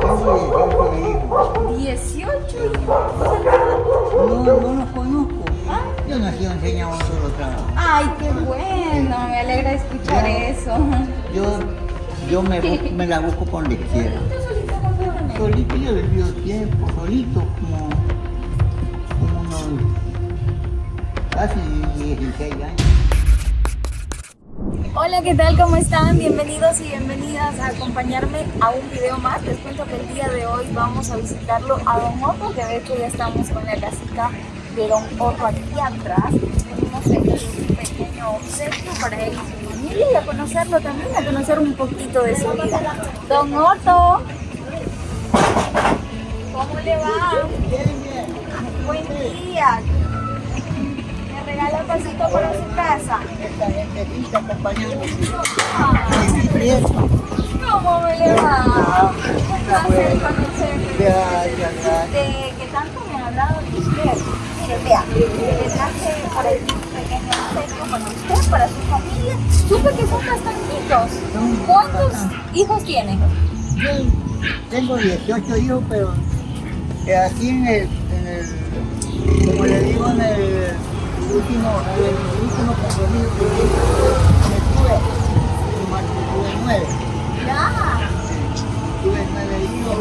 Tengo 18 hijos. 18 hijos. No, no los conozco. Yo nací enseñado un solo trabajo. Ay, qué bueno, me alegra escuchar eso. Yo, yo me, me la busco por donde quiera. ¿Tú solito cuántos años? Solito yo he vivido tiempo, solito, como, como unos casi 16 años. Hola, ¿qué tal? ¿Cómo están? Bienvenidos y bienvenidas a acompañarme a un video más. Les cuento que el día de hoy vamos a visitarlo a Don Otto, que de hecho ya estamos con la casita de Don Otto aquí atrás. Hacer un pequeño obsequio para él y su familia y a conocerlo también, a conocer un poquito de su vida. Don Otto, ¿cómo le va? Buen día. ¿Me regala un pasito para su casa? Esta gente acompañando Ay. mi nieto. ¿Cómo me le va? Un placer conocerle. Gracias, que tanto me ha hablado de usted. Mire, vea, le traje para el un pequeño obsequio con usted, para su familia. Supe que son bastantitos. ¿Cuántos hijos tiene? Yo tengo 18 hijos, pero eh, aquí en el, en el, como le digo, en el último, el último compromiso que me tuve, tuve nueve, Ya. tuve nueve hijos.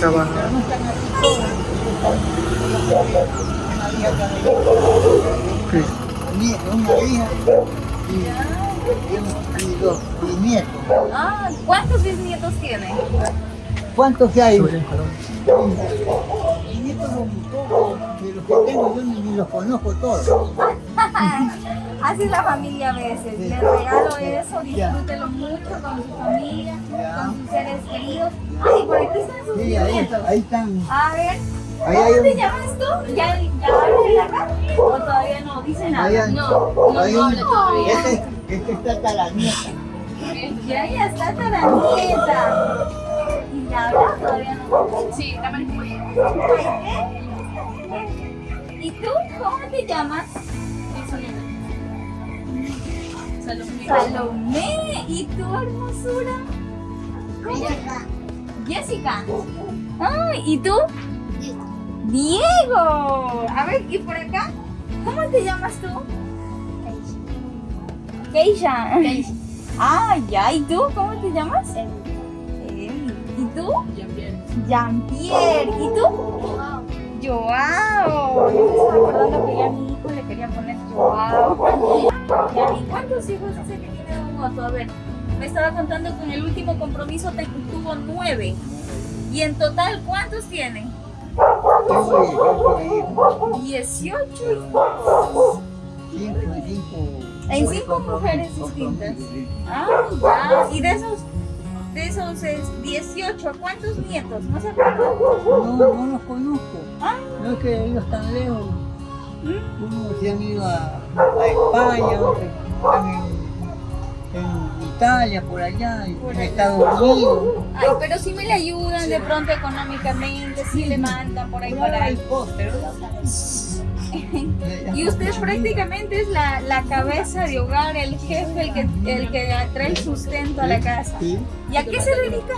Trabaja. Pero no están así todos. Una hija también, nie- una hija y, y, dos bisnietos. Ah, ¿cuántos bisnietos tiene? ¿Cuántos hay? Sobre en Colombia. Que tengo yo ni, ni los conozco todos. Así es la familia a veces. Sí. Le regalo eso, Ya. disfrútelo mucho con su familia, Ya. con sus seres queridos. Ay, por aquí están sus Sí, ahí, están. A ver, Ahí ¿cómo te un- llamas tú? ¿Ya, ya la acá? ¿O todavía no dice nada? Hay- no, no un- habla todavía. Este, este está hasta la nieta. Ya, ya está hasta la nieta. ¿Y ya habla? Todavía no. Sí, la. Ay, ¿qué? ¿Y tú? ¿Cómo te llamas? Salomé. Salomé. ¿Y tu hermosura? Jessica. Jessica. Ay, ¿y tú? Diego. A ver, ¿y por acá? ¿Cómo te llamas tú? Keisha. Ah, ya. ¿Y tú? ¿Cómo te llamas? Emi. ¿Y tú? Jean-Pierre. Jean-Pierre. ¿Y tú? Joao. Yo me estaba acordando que ya a mi hijo le quería poner Joao. Ya, ¿Y cuántos hijos dice que tiene Don Otto? A ver, me estaba contando que en el último compromiso te tuvo nueve. ¿Y en total cuántos tiene? 18 hijos. 18 hijos. Cinco, en cinco. En cinco mujeres distintas. Ah, ya. ¿Y de esos, de esos es 18, cuántos nietos? ¿No se acuerdan? No, no los conozco. Ah. No es que ellos están lejos. ¿Mm? Unos se han ido a, a España, otros están en, en Italia, por allá, en Por allá. Estados Unidos. Ay, pero si me le ayudan de pronto económicamente, si le mandan por ahí Pero para ahí. póster, Y usted prácticamente es la, la cabeza de hogar, el jefe, el que, el que trae el sustento a la casa. Sí. ¿Y a qué se dedica?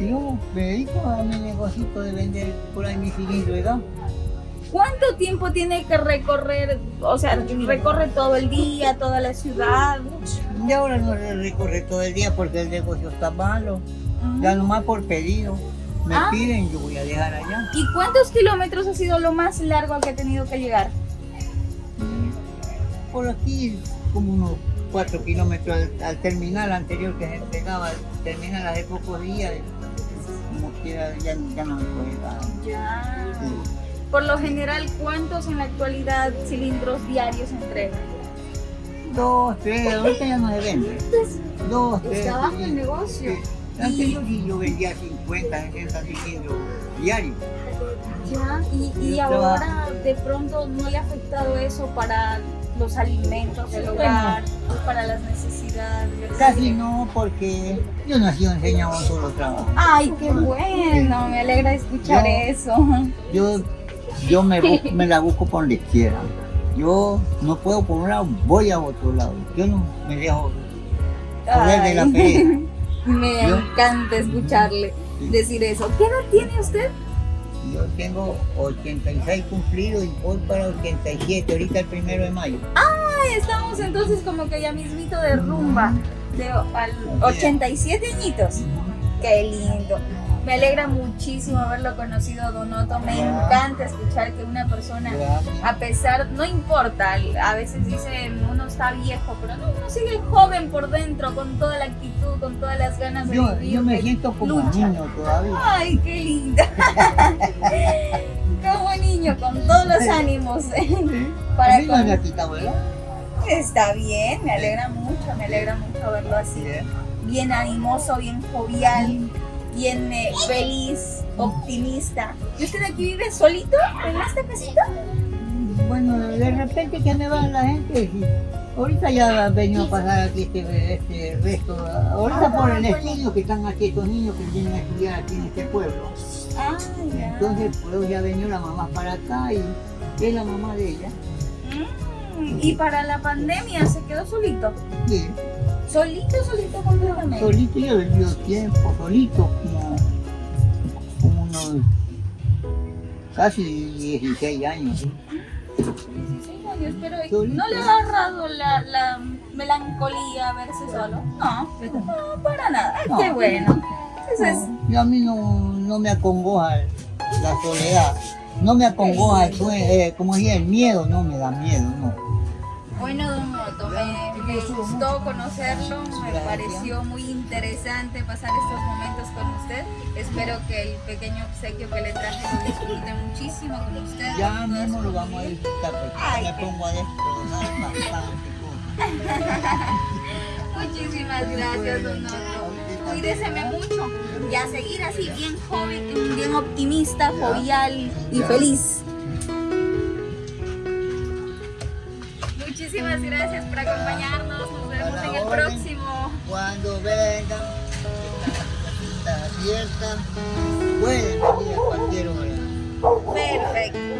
Yo me dedico a mi negocito de vender por ahí mi cilindro gas. ¿Cuánto tiempo tiene que recorrer? O sea, recorre todo el día, toda la ciudad. Y ahora no recorre todo el día porque el negocio está malo. Ya nomás por pedido. Me Ah. piden, yo voy a dejar allá. ¿Y cuántos kilómetros ha sido lo más largo al que ha tenido que llegar? Por aquí, como unos cuatro kilómetros al, al terminal anterior que se entregaba, terminal hace pocos días. Como quiera, ya, ya no me puede dar. Ya. Sí. Por lo general, ¿cuántos en la actualidad cilindros diarios entregan? Dos, tres, ahorita ya no se vende. Dos, tres. Está bajo el negocio. Anterior sí yo vendía 50, 60 cilindros diarios. Ya, y, y Yo ahora de pronto no le ha afectado eso para los alimentos del hogar, para las necesidades. Casi no, porque yo nací enseñado un solo trabajo. Ay, qué bueno, me alegra escuchar Yo- eso. Yo, yo me, la busco por donde quiera. Yo no puedo por un lado, voy a otro lado. Yo no me dejo joder de la Ay. pereza. Me Yo- encanta escucharle. decir eso. ¿Qué edad tiene usted? Yo tengo 86 cumplidos y voy para 87, ahorita el primero de mayo. Ay, estamos entonces como que ya mismito de rumba, de al 87 añitos. Qué lindo. Me alegra muchísimo haberlo conocido, Donoto. Me encanta escuchar que una persona, a pesar, no importa, a veces dicen uno está viejo, pero no, uno sigue joven por dentro, con toda la actitud, con todas las ganas de Yo, vivir. yo me siento como lucha. niño todavía. Ay, qué linda. Como niño, con todos los ánimos. Para A mí con- ¿verdad? Está bien, me alegra mucho, me alegra mucho verlo así. Bien animoso, bien jovial, bien eh, feliz, optimista. ¿Y usted aquí vive solito en esta casita? Bueno, de repente que me va la gente. Ahorita ya han venido a pasar aquí este, este resto. Ahorita por el estudio que están aquí estos niños que vienen a estudiar aquí en este pueblo. Ah, ya. Entonces, pues ya venido la mamá para acá y es la mamá de ella. Mm, Y para la pandemia se quedó solito. Sí, Solito, solito completamente. solito yo he vivido tiempo, solito, como, como unos casi 16 años. ¿sí? 16 años, pero Solito. ¿no le ha agarrado la, la melancolía verse solo? No, no, para nada. No. Qué bueno. Eso es No, y a mí no, no me acongoja la soledad, no me acongoja el, eh, como decía, el miedo, no me da miedo, no. Bueno, don Otto, me, me gustó conocerlo, me pareció muy interesante pasar estos momentos con usted. Espero que el pequeño obsequio que le traje lo disfrute muchísimo con usted. Ya mismo lo vamos a disfrutar, porque me pongo a. Muchísimas gracias, don Otto. Cuídeseme mucho y a seguir así, bien joven, bien optimista, jovial y feliz. Muchísimas gracias por acompañarnos. Nos vemos en el orden. próximo. Cuando vengan, está abierta, pueden venir a cualquier hora. Perfecto.